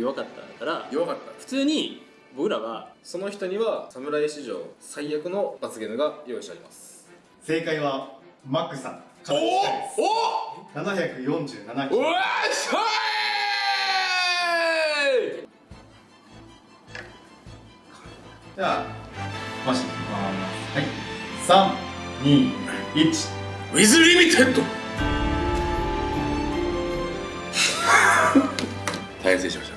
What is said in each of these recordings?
弱かったから弱かった。普通に僕らはその人には侍史上最悪の罰ゲームが用意してあります。正解はマックさん。おお747おうわっしょいじゃあ回していきます。はい。321ウィズリミテッド大変失礼しました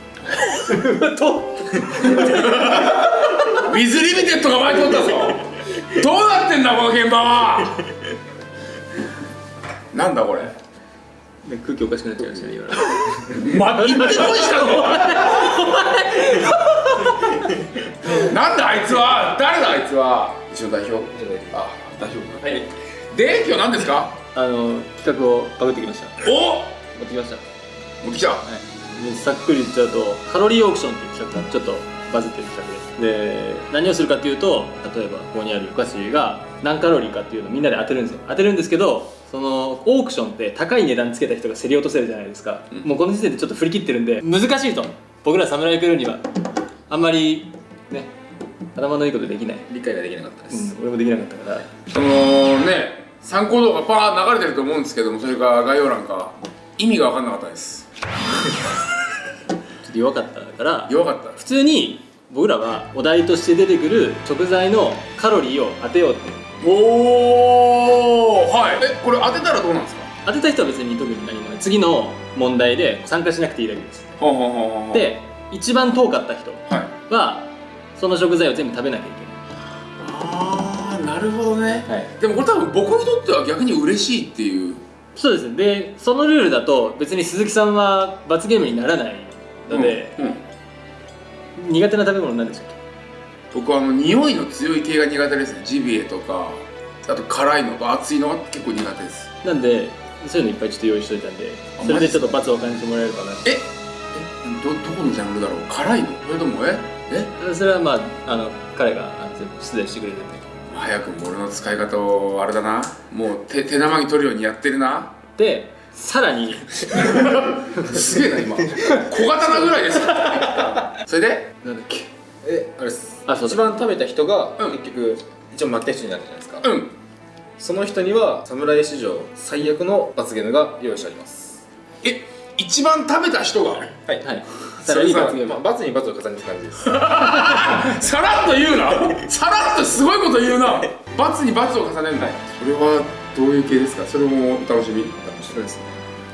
とウィズリミテッドが前通ったぞ。どうなってんだこの現場は。なんだこれ。空気おかしくなっちゃいましたね今 ま、言ってこいしたぞ。なんだあいつは。誰だあいつは。一応代表。あ代表か。はい。で今日何ですか？あの企画をバグってきました。お！持ってきました。持ってきた。はい、でさっくり言っちゃうとカロリーオークションっていう企画がちょっとバズってる企画で。すで何をするかっていうと例えばここにあるお菓子が何カロリーかっていうのをみんなで当てるんですよ。当てるんですけどそのオークションって高い値段つけた人が競り落とせるじゃないですか、もうこの時点でちょっと振り切ってるんで難しいと僕ら侍クルーにはあんまりね頭のいいことできない、理解ができなかったです、うん、俺もできなかったから。そのね参考動画パー流れてると思うんですけどもそれが概要欄か。意味が分かんなかったですちょっと弱かったから弱かった。普通に僕らはお題として出てくる食材のカロリーを当てようって。おおはい。えこれ当てたらどうなんですか？当てた人は別に特に何もない。次の問題で参加しなくていいだけです。ほうほうほうほうで一番遠かった人はその食材を全部食べなきゃいああなるほどね。けない、はい、でもこれ多分僕にとっては逆に嬉しいっていうそうですでそのルールだと別に鈴木さんは罰ゲームにならないので、うんうん。苦手な食べ物なんでしょう僕はあの匂いの強い系が苦手ですね。ジビエとかあと辛いのと熱いのが結構苦手です。なんでそういうのいっぱいちょっと用意しといたんであそれでちょっと罰を感じてもらえるかな。ええどどこのジャンルだろう？辛いの？それともええ？それはまああの彼があの全部出題してくれるんで早くも俺の使い方をあれだな。もう手手生に取るようにやってるな。でさらに。すげえな今。小刀ぐらいです。それでなんだっけ。えあれです。あそうだ。一番食べた人がうん。結局一応負けた人になるじゃないですか、うん。その人には侍史上最悪の罰ゲームが用意してあります。え一番食べた人が。はいはい。さらに罰ゲーム。まあ、罰に罰を重ねて感じです。さらっと言うな。さらっとすごいこと言うな。罰に罰を重ねるんだ、それはどういう系ですか？それもお楽しみじそうですね。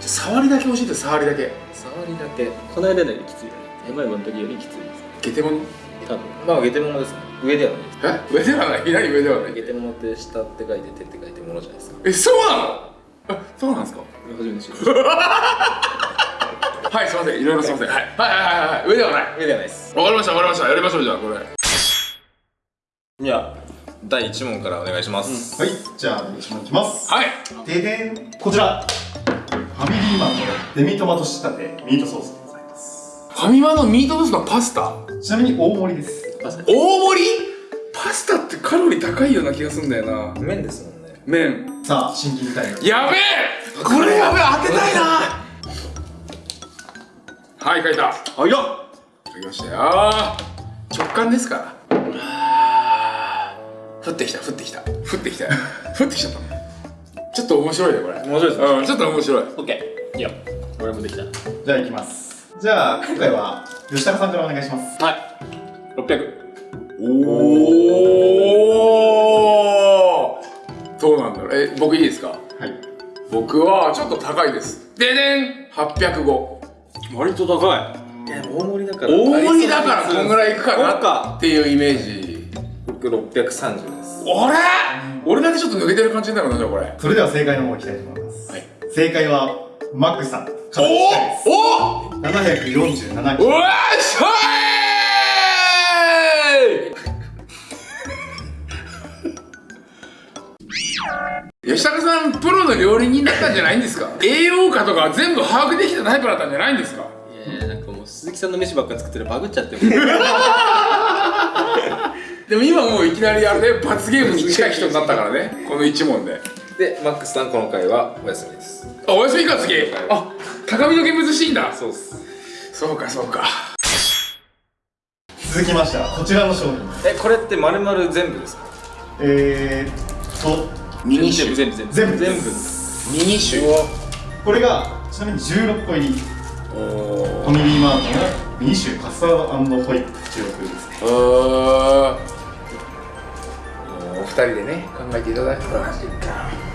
触りだけ教えて触りだけ。触りだけ。この間よりきついよね。うまいもの時よりきついです。ゲテモノ？多分。まあゲテモノです。ね上ではない。ですえ？上ではない？何上ではない？ゲテモノって下って書いて手って書いてものじゃないですか。えそうなの？あそうなんですか？初めて知りました。はいすいません。いろいろすいません。はい。はいはいはいはい。上ではない。上ではないです。わかりましたわかりました。やりましょうじゃあこれ。じゃあ第1問からお願いします、はいじゃあ私もいきます。はい。ででんこちら。ファミリーマンのデミトマト仕立てミートソースでございます。ファミマのミートソースのパスタ？ちなみに大盛りです。大盛り？パスタってカロリー高いような気がするんだよな。麺ですもんね麺。さあシンキングタイムやべえ！これやべえ当てたいな。はい書いた。はいよ書きましたよ。直感ですから。降ってきた降ってきた。降ってきたよ。降ってきちゃったちょっと面白いねこれ。面白いですね。うんちょっと面白い。オッケーいいよ。俺もできた。じゃあいきます。じゃあ今回は吉高さんからお願いします。はい。600おおどうなんだろう。え僕いいですか？はい。僕はちょっと高いです。ででん805割と高い。いや大盛りだから。大盛りだからこんぐらいいくかなか。っていうイメージ。僕630です。俺俺だけちょっと抜けてる感じになるなじゃあこれ。それでは正解の方いきたいと思います、はい。正解はマックさんかおおお747キロ。うわっしょい吉高さんプロの料理人だったんじゃないんですか？栄養価とか全部把握できたタイプだったんじゃないんですか？いやなんかもう鈴木さんの飯ばっか作ってるバグっちゃって でも今もういきなりあれで罰ゲームに近い人になったからね。この1問で。でマックスさんこの回はお休みです。あお休みか次。あ高みの見物していいんだ。そうです。そうかそうか。続きましてはこちらの商品。えこれって丸々全部ですか？えー、っとミニ酒全部全部全部。全部ミニ酒これがちなみに16個入り。おファミリーマートのミニ酒カスタードホイップ16ですね。お二人でね考えていただいた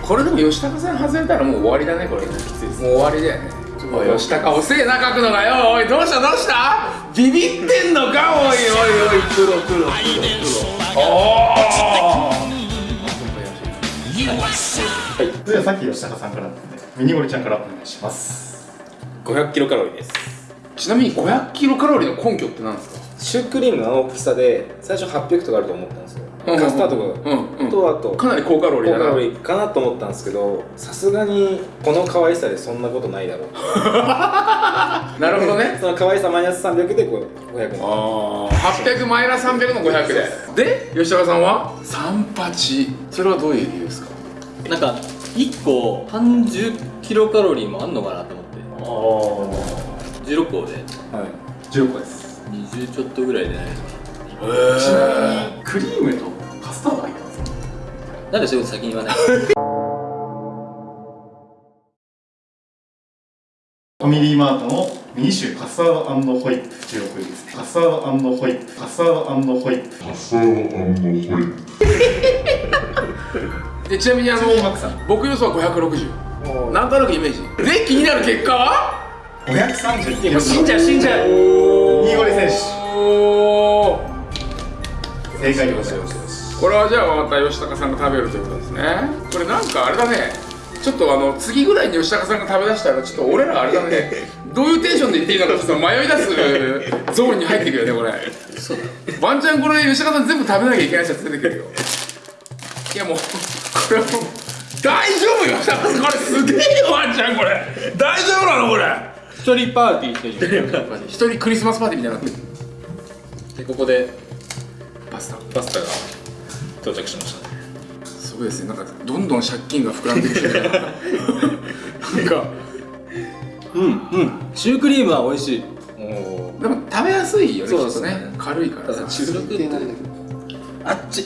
これでも吉高さん外れたらもう終わりだねこれ。もう終わりだよね。おい吉高遅えな書くのがよ。おいどうしたどうした？ビビってんのかおいおいおいプロプロプロプロおーそれではさっき吉高さんからだったのでミニゴリちゃんからお願いします。500キロカロリーです。ちなみに500キロカロリーの根拠って何ですか？シュークリームの大きさで最初800とかあると思ったんですよカスタードがうんうんとあとかなり高カロリーだな。高カロリーかなと思ったんですけどさすがにこの可愛さでそんなことないだろう。なるほどね。その可愛さマイナス300でこう500円ああ800マイナス300の500で。で吉高さんは？38それはどういう理由ですか？なんか1個30キロカロリーもあんのかなと思って。16個で。はい。16個です。20ちょっとぐらいでないちなみにクリームとカスタード入ってますかなんでそういうこと先に言わない ファミリーマートのミニ酒カスタードホイップ16です。ねカスタードホイップカスタードホイップ。で ちなみにあのちなみにマックさん僕予想は560なんとなくイメージ。で気になる結果は？530もう死んじゃう死んじゃう。ニー。ゴリ選手。正解でございますこれはじゃあまた吉高さんが食べるということですね。これなんかあれだね。ちょっとあの次ぐらいに吉高さんが食べだしたらちょっと俺らあれだね。どういうテンションで言っていいのかちょっと迷い出すゾーンに入ってくるよねこれ。ワンチャンこれ吉高さん全部食べなきゃいけないやつ出てくるよ。いやもうこれはもう大丈夫よ。吉高さんこれすげえよワンちゃんこれ。大丈夫なのこれ。一人パーティーしてる一人クリスマスパーティーみたいになってる。でここでパスタ。パスタが到着しましたね。すごいですね。なんかどんどん借金が膨らんできてる。なんかうんうん。シュークリームは美味しい。でも食べやすいよねそうきっとですね。ね軽いから。さ中毒ってあっち。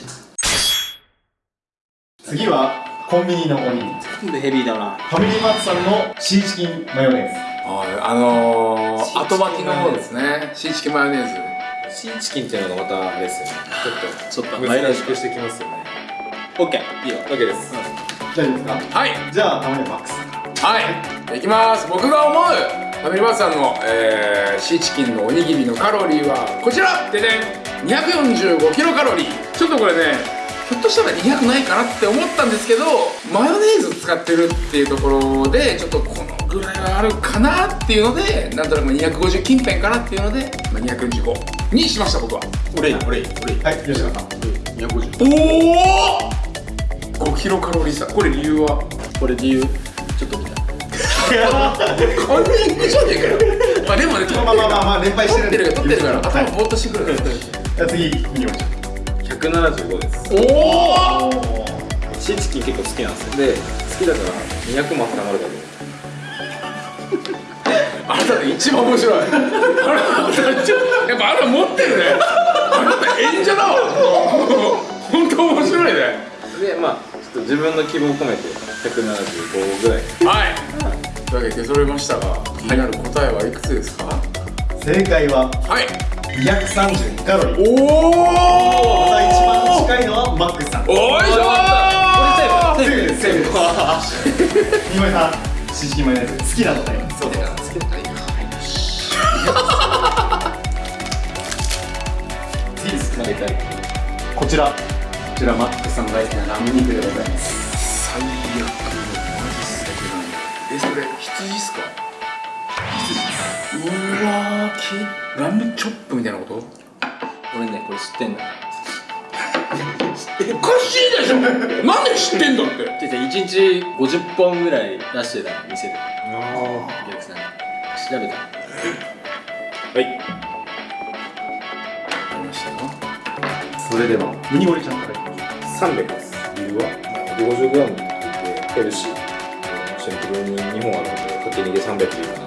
次はコンビニのおにぎり。全部ヘビーだな。ファミリーマートさんのシーチキンマヨネーズ。ああのー、後巻きの方ですね。シーチキンマヨネーズシーチキンっていうのがまたあれですよね。ちょっとちょっと難しくしてきますよね。オッケーいいよ。OK です。大丈夫ですか？はい。じゃあたまにはマックス。はい。いきます。僕が思うファミリーマートさんの、えー、シーチキンのおにぎりのカロリーはこちら。ででん。245キロカロリー。ちょっとこれねひょっとしたら200ないかなって思ったんですけどマヨネーズ使ってるっていうところでちょっとこのぐらいはあるかなっていうのでなんとなく250近辺かなっていうので、まあ、245にしました僕は。俺いい俺いい俺いい。はい吉田さん250おお5キロカロリー差。これ理由は？これ理由ちょっと見た。カンニングじゃねえかよ。まあでもねまあまあまあまあまあ連敗してる取ってるから取ってるから。はい頭ぼーっとしてくるじゃあ次ミニゴリちゃん175です。おおシーチキン結構好きなんですよ。で好きだから200も固まるかと思ってあなたね一番面白い。あやっぱあなた持ってるね。あなた演者だ。わ本当面白いね。でまあちょっと自分の希望を込めて175ぐらい。はい。というわけで出揃いましたが気になる答えはいくつですか？正解ははい。232カロリー。おおまた一番近いのはマックスさん。おいしょー！セーフセーフです。ミニゴリさんシーチキンマヨネーズ好きなので。そう次です投げたい。こちら。こちらマックスさん大好きなラム肉でございます。最悪のマジ最悪えそれ羊っすか？羊うわーきラムチョップみたいなこと？俺ねこれ知ってんだ おかしいでしょ！なんで知ってんだって？じゃ1日50本ぐらい出してた店で。お客さんに。調べた。はいそれではミニゴリちゃんからいきます300です。理由は？150g って言ってヘルシー。シンプルに2本あるのでかけ2で300でいいかな。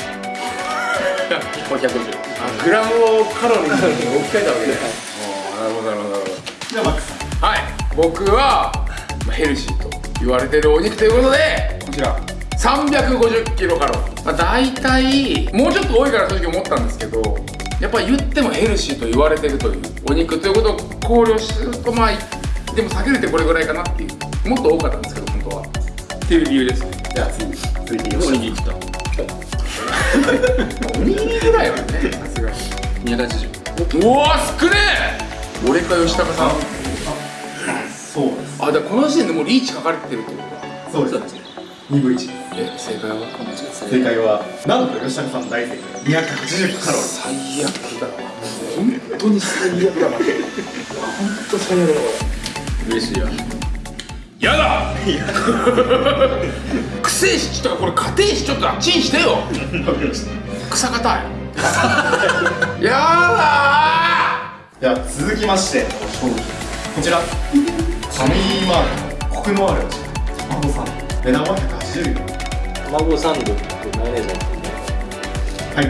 これ150あグラムをカロリーに置き換えたわけねああなるほどなるほどなるほど。じゃあマックスさん。はい。僕はまあヘルシーと言われてるお肉ということでこちら。350キロカロリー、まあ、大体もうちょっと多いから正直思ったんですけどやっぱり言ってもヘルシーと言われてるというお肉ということを考慮するとまあでも下げるってこれぐらいかなっていうもっと多かったんですけど本当は。っていう理由です。じゃあ次続いておにぎり食ったおにぎりぐらいはねさすがに280うわ少ねえ俺か吉高さんそうですあだこの時点でもうリーチ書かれてるってことだそうです2分1え正解は正解はなんと吉高さん大正解280カロリー最悪だわ本当に最悪だわ当最悪嬉しいわやだ。くせえしちょっとこれ家庭しちょっとあっちにしてよ。わかりました草硬い。やだでは続きましてこちら。ファミリーマーコクのある味。卵サンド値段は180円。卵サンドとマヨネーズはい。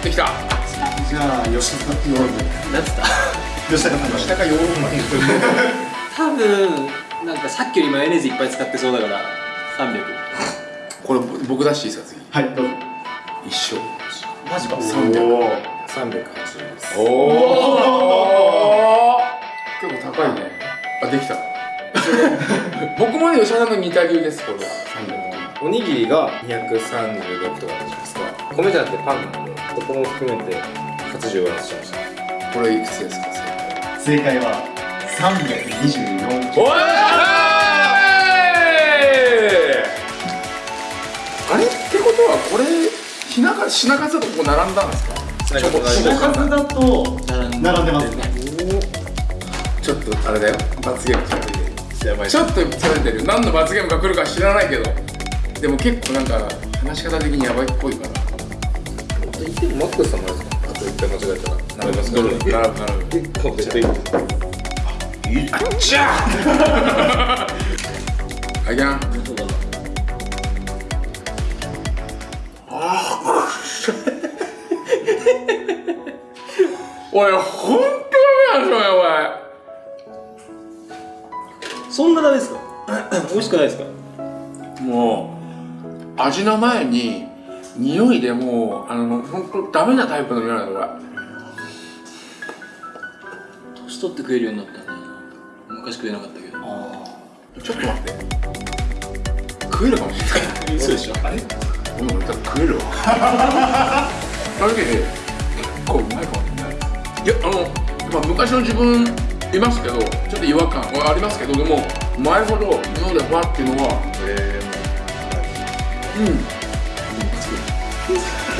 ーできた。じゃあ吉高さんなんつった？吉高さん吉高ヨーロッ多分なんかさっきよりマヨネーズいっぱい使ってそうだから300これ僕出していいですかはいどうぞ。次一緒。マジか。300おー380です。おお結構高いね。あできた。僕もね吉田さんの似た理由ですこれは。おにぎりが236とかあるじゃないですか。米じゃなくてパンなんでそこも含めて80割らせちゃいました。これいくつですか？正解は324おいあれ？ってことはこれ品数品数だとこう並んだんですか？品ちょこ数だと並んでますね。ちょっとあれだよ。罰ゲームされてる。やばいちょっとされてる。何の罰ゲームが来るか知らないけど。でも結構なんか話し方的にやばいっぽいから。言ってもマックスさんもあれですか？あと一回間違えたら並びますかなるほどなるほど結構絶対いいですじゃああげなそうだなおい本当ダメだそれそんなダメですか美味しくないですかもう味の前に匂いでもうあの本当ダメなタイプの匂いなのこれ年取って食えるようになったんだよな。昔食えなかったけど。ちょっと待って。食えるかもしれない。嘘でしょ。あれ？うん、多分食えるわ。正直、結構うまいかもしれない。いや、あの、まあ、昔の自分いますけど、ちょっと違和感はありますけど、でも、前ほど脳でバっていうのは、うん。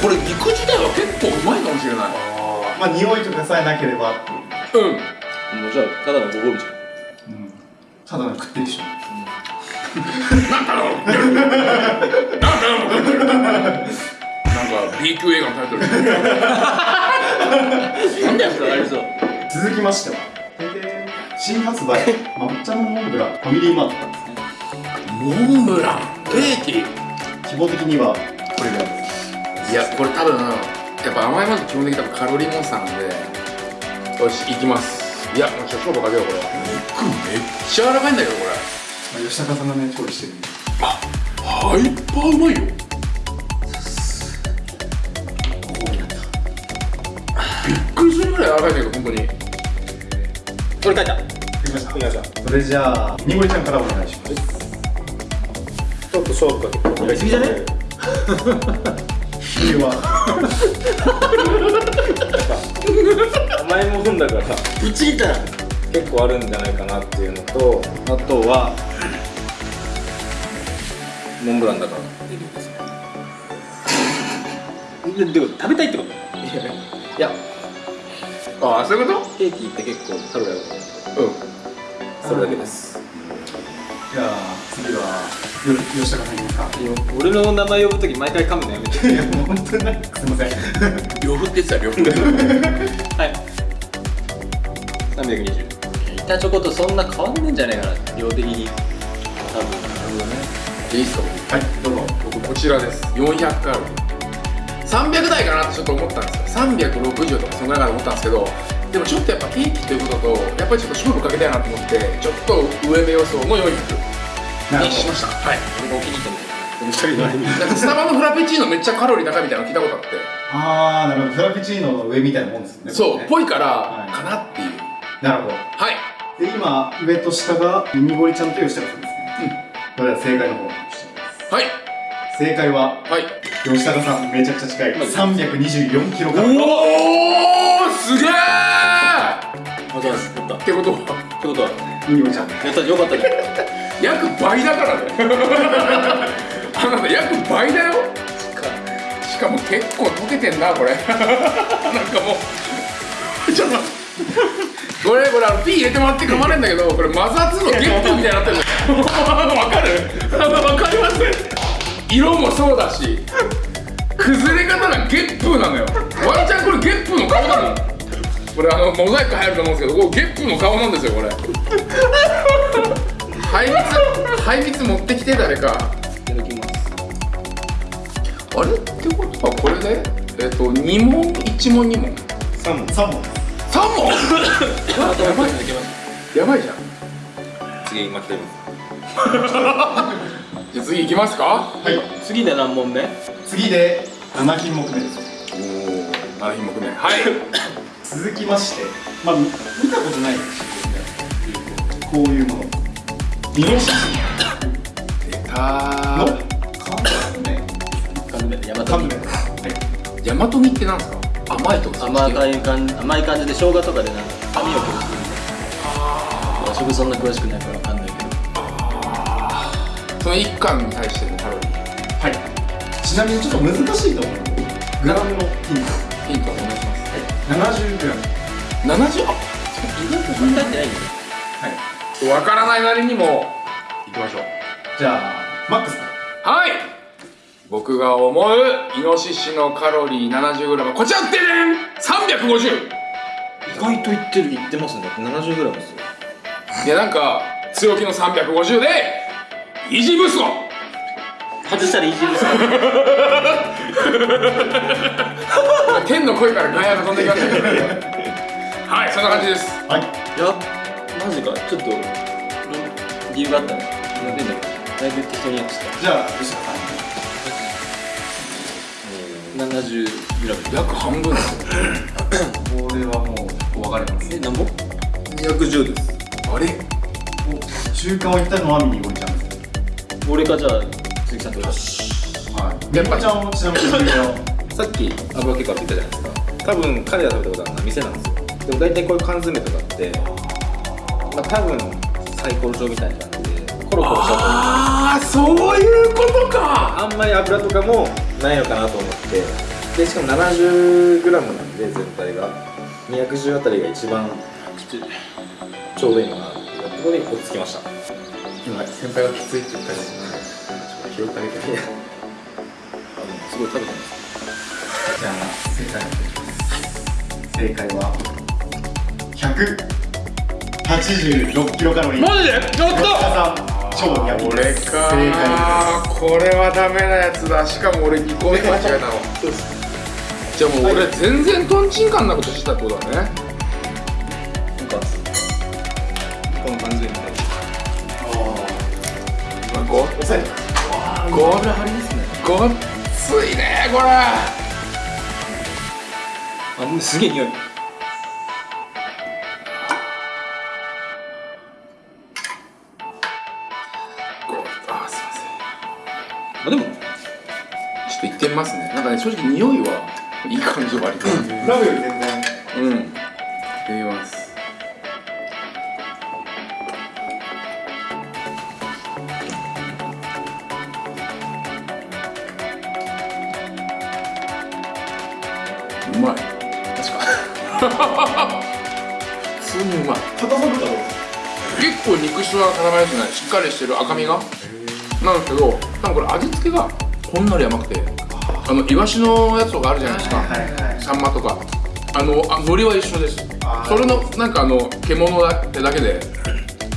これ肉自体は結構うまいかもしれない。まあ匂いとかさえなければうん。もうじゃあただのご褒美じゃん。うん。ただの食ってるでしょ。なんだろう。なんだろう。なんか B 級映画のタイトル。なんだよそれありそう。続きましては新発売抹茶のモンブランファミリーマートなんですねモンブラ。ン、ケーキ。規模的にはこれぐらいです。いやこれ多分やっぱ甘いものって基本的に多分カロリーモンスターなんでよし行きますいやもうちょっと勝負かけようこれ肉めっちゃ柔らかいんだけどこれ。まあ吉高さんがね調理してるんでハイパーうまいよ。びっくりするぐらい柔らかいんだけど本当に。これ書いた。できました。それじゃあにごりちゃんからお願いします。ちょっと勝負かけて。やりすぎじゃね？は 甘いもんだからぶっちぎったな結構あるんじゃないかなっていうのとあとはモンブランだからっていうですね。で でも食べたいってこと？いやああそういうこケーキって結構カロリーあるうん。それだけです。じゃあ次はよ吉高さんか。俺の名前呼ぶとき毎回噛むのやめて。いやもう本当になんかすいません。両方って言ってた両方 はい320板チョコとそんな変わんねえんじゃねえかな量的に多分いいっすか？はいどうぞ。僕こちらです。400カロリー300台かなってちょっと思ったんですよ。360とかそのぐらいかと思ったんですけどでもちょっとやっぱケーキということとやっぱりちょっと勝負かけたいなと思ってちょっと上目予想の400なるほにしましたはい。俺がお気に入ったみたいな二人のなんかスタバのフラペチーノめっちゃカロリー高いみたいなの聞いたことあって。ああなるほど。フラペチーノの上みたいなもんですね。そう、これね。ぽいから、はい。かなってなるほど。はい。で今上と下がミニゴリちゃんと吉高さんですね。それでは正解の方をはい。正解ははい。吉高さんめちゃくちゃ近い。324キロカロおおすげえあざますやった。っってことはてことはミニゴリちゃん。やったよかったね。約倍だからね。あなた約倍だよ。しかも結構溶けてんなこれ。なんかもうちょっとこれこれあの P 入れてもらって構わないんだけどこれ摩擦のゲップみたいになってるの。わかる。わかります色もそうだし崩れ方がゲップなのよ。ワンちゃんこれゲップの顔なのこれあのモザイク入ると思うんですけどこうゲップの顔なんですよこれ。排密排密持ってきて誰か。いただきます。あれ？ってことはこれで？えっ、と2問？1問2問。3問。3本です3問やばいやばいじゃん。次今来てます。じゃあ次行きますか？はい。次で何問目？次で7品目目です。おお7品目目。はい。続きまして。まあ見見たことない。こういうもの。イノシシ出たの？缶詰缶詰で大和煮缶詰はい。大和煮ってなんですか？甘いとか甘い感じ甘い感じで生姜とかでなんか髪を崩すみたいな和食そんな詳しくないからわかんないけど。その1貫に対してのカロリーはい。ちなみにちょっと難しいと思うグラムのヒントヒントお願いします70グラム70あ意外とそんなにないよねはい。わからないなりにも行きましょう。じゃあマックス。はい僕が思うイノシシのカロリー 70g こちらって350意外といってるいってますね。だって 70g ですよ。いやなんか強気の350でイージーブースト外したらいじるさ天の声からガヤが飛んできましたけどはいそんな感じです。はい。いやマジか。ちょっと理由があったね。なんでだだいぶ適当にやってた。じゃあ吉田さ 70g 約半分ですよ。んこれはもうお分かります。えなんぼ？210です。あれ？お中間を言ったのはミニゴリちゃんです俺かじゃあ鈴木さんとよはい。ミニゴリちゃんをちなみに。さっき油結構って言ったじゃないですか。多分彼が食べたことあるのは店なんですよ。でも大体こういう缶詰とかってまあ多分サイコロ状みたいな感じでコロコロしたと思う。ああそういうことか。あんまり油とかもないのかなと思ってでしかも 70g なんで全体が。210あたりが一番ちょうどいいのかなっていうところに落ち着きました。今先輩がきついって言ったり拾って。あげてすごい食べてます。じゃあ正解正解は186キロカロリー。マジで？やった！超ヤミ俺ですか正解これはダメなやつだ。しかも俺2個目間違えたのじゃあもう俺全然トンチンカンなことしてたってことだね。なんかこの感じでみたい。ごです抑えてご油張りですね。ごっついねこれ。あもうすげえ匂い。ごあすいません。あでもちょっと行ってみますね。なんかね正直匂いは いい感じ割とラブより全然。うん。行ってみます。うまい。確か普通にうまい硬さとかどう結構肉質は固まりですねしっかりしてる赤身が。なんですけど多分これ味付けがほんのり甘くてあのイワシのやつとかあるじゃないですか、はいはいサンマとか。あのあ海苔は一緒です。それのなんかあの獣だってだけで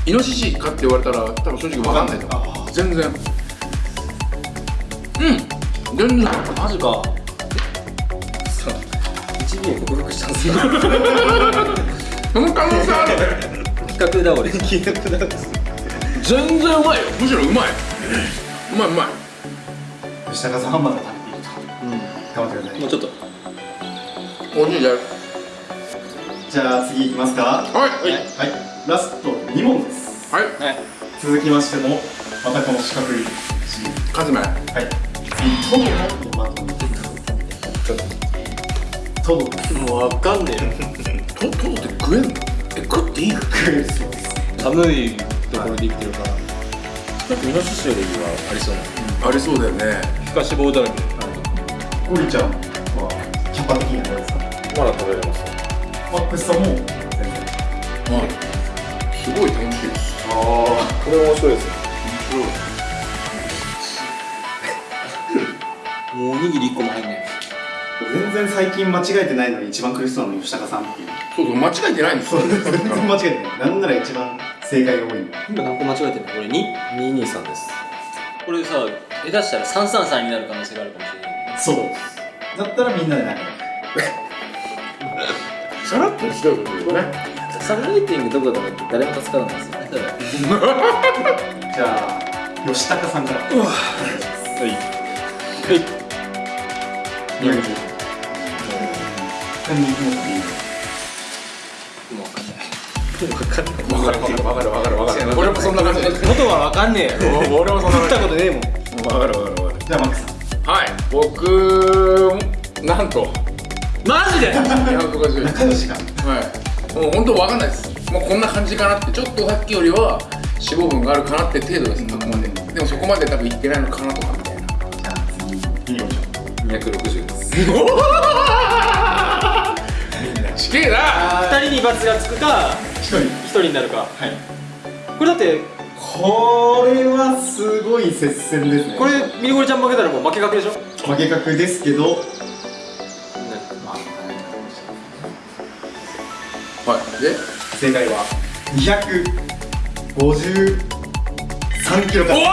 イノシシかって言われたら多分正直わかんないと思う。全然。うん。全然。マジか。を克服したんですよ その可能性ある。ね企画倒れ聞いたことない。です全然うまいよ。むしろうまい。うまいうまい。吉高さんはまだ頑張ってくださいもうちょっと。美味しいじゃんじゃあ次いきますか。ははい。い、ラスト2問です。はい。続きましてもまたこの四角いカズメはい。次トドのトマトトドですもう分かんねトトドって食えんのえ食っていいの？食えるそうです。寒いところで生きてるから。イノシシよりはありそうな。ありそうだよね。皮下脂肪だらけゴリちゃんはキャパ的にはどうですか？まだ食べれます。マックスさんも全然はい。すごい楽しい。ですあこれ面白いです。よもうおにぎり1個も入んない。あ全然最近間違えてないのに一番苦しそうなの吉高さんっていう。そうそう間違えてない。んですよ全然間違えてない。なんなら一番正解が多いの今何個間違えてんのこれ 2? 223です。これさ下手したら333になる可能性があるかもしれないそう。だったらみんなで仲良さらっとひどいことね。サブレーティングどこだとか誰も助からないですよね。くじゃあ吉高さんから。はい。はい。宮口何に持っていいもう分かんない。わかるわかるわかるわかるわかる。俺もそんな感じで元は分かんねえよ。俺もそんな食った感ことねえもん。じわかるわかるわかる。じゃあマックさんはい。僕なんと。マジで？250仲良しがはい。もう本当わかんないです。もうこんな感じかなって。ちょっとさっきよりは脂肪分があるかなって程度です。あくまで。でもそこまで多分いってないのかなとかみたいな。じゃあ次見てみましょ260です。ちげえな2人に罰がつくかう一人。1人になるか。はい。これだってこれはすごい接戦ですね。これミリゴリちゃん負けたらもう負け確でしょ？負け確ですけど。まあはい。で正解は253キロカロリおわ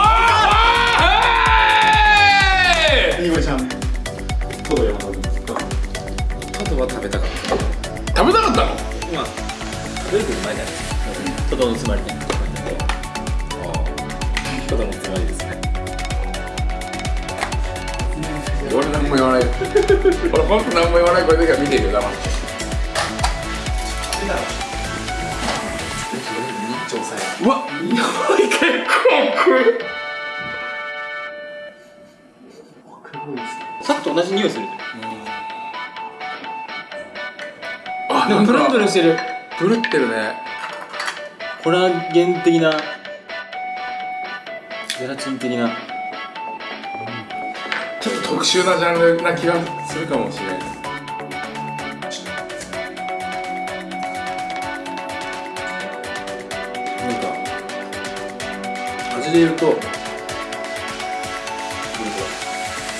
ー！ーニゴちゃんトド山田君トドは食べたかった。食べたかったの？まあ食べるいですかトドのつまりねトドのつまりですね。俺何も言わない。俺本当何も言わない。これだけは見てるよ黙ってうわ匂い。結構食うさっきと同じ匂い。するあでもプルンプルンしてるプルってるねコラーゲン的なゼラチン的な。ちょっと特殊なジャンルな気がするかもしれない。なんか味で言うと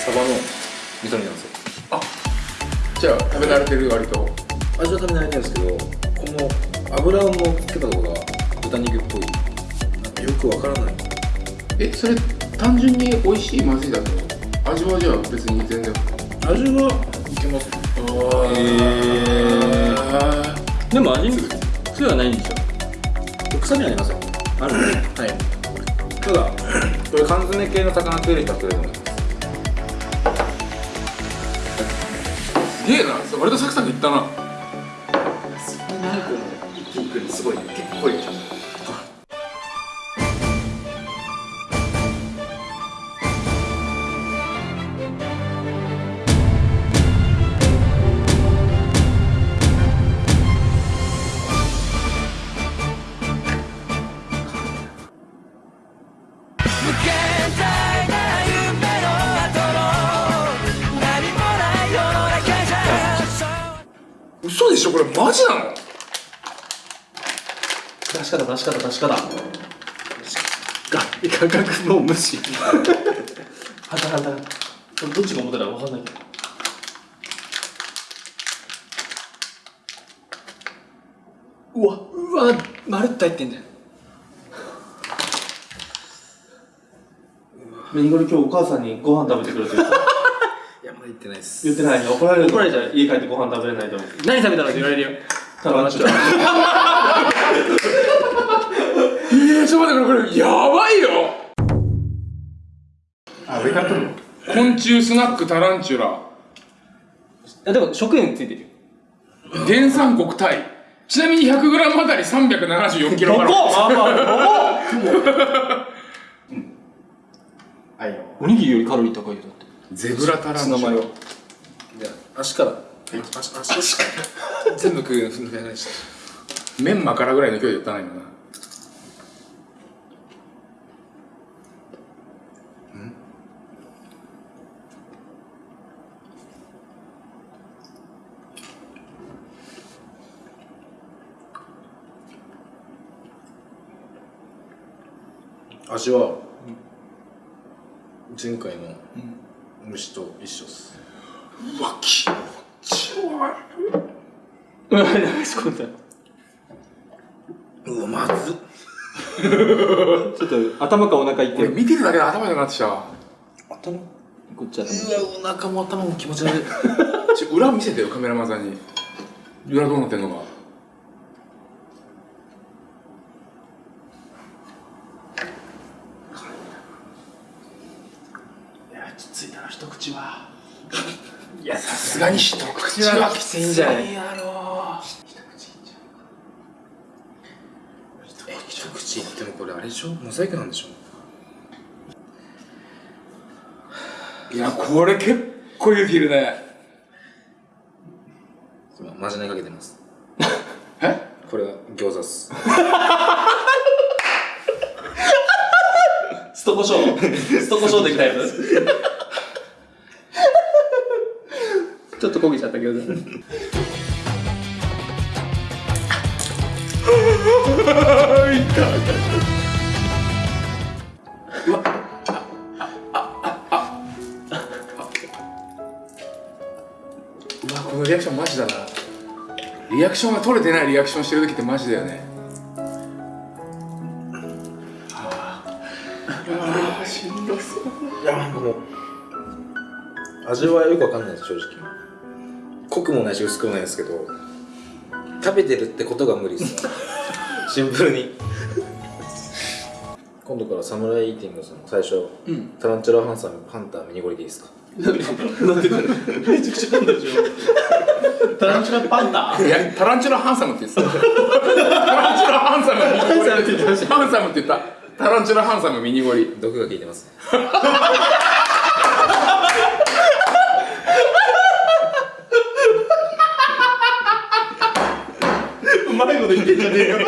サバの味噌煮なんですよ。じゃあ食べ慣れてる割と？味は食べ慣れてるんですけどこの油を乗っけたところが豚肉っぽい。なんかよくわからないえそれ単純に美味しいまずいだと味はじゃあ別に全然。味はいけます。へでも味に癖はないんでしょ。臭みありますよ。あるはい。ただこれ缶詰系の魚食える人は食えると思い。ますすげえな。それ割とサクサクいったな。そんなにこの一気にくるのすごいね。結構いい方出し方出し方が価格もう無視。はたはた。どっちが思ったら分かんないけど。うわうわまるっと入ってんじゃんミニゴリ今日お母さんにご飯食べてくれてる いやまだ言ってないです。言ってない怒られる怒られちゃう。家帰ってご飯食べれないと思う。何食べたの？って言われるよ。タランチュラえー、ち ょっと待ってこれこれやばいよ。あ上から取るの？昆虫スナックタランチュラ。あでも食塩ついてるよ。原産国タイ。ちなみに 100g あたり374キロカロリー。まあまあうんはい。よおにぎりよりカロリー高いよだって。ゼブラタランチュラ。じゃあ足から。足足足から。全部食うのふんふんにしてメンマからぐらいの勢いで言ったな今な味は前回の虫と一緒っす。うわ気持ち悪うん流し込んだうわまずっ ちょっと頭かお腹いって。見てるだけで頭痛くなってきた。わ頭？うこっちはわお腹も頭も気持ち悪い。ちょ裏見せてよカメラマンさんに。裏どうなってんのか。いやきついな一口は。いやさすがに一口口はきついんじゃないやろえ一口いってもこれあれでしょ？モザイクなんでしょ？いやこれ結構勇気いるね。今マジネかけてます。え？これは餃子っす。ストコショウストコショウできたやつ？ちょっと焦げちゃったけどうわこのリアクションマジだなリアクションが取れてないリアクションしてる時ってマジだよねいやもう味はよくわかんないです正直濃くもないし薄くもないですけど食べてるってことが無理ですシンプルに今度からサムライイーティングさん最初、タランチュラハンサムハンターミニゴリでいいですか？なんでめちゃくちゃなんだでしょタランチュラパンダ？いやタランチュラハンサムって言ってた。タランチュラハンサムミニゴリハンサムって言ったハンサムって言った。タランチュラハンサムミニゴリ毒が効いてます。ねうまいこと言ってんじゃねえよ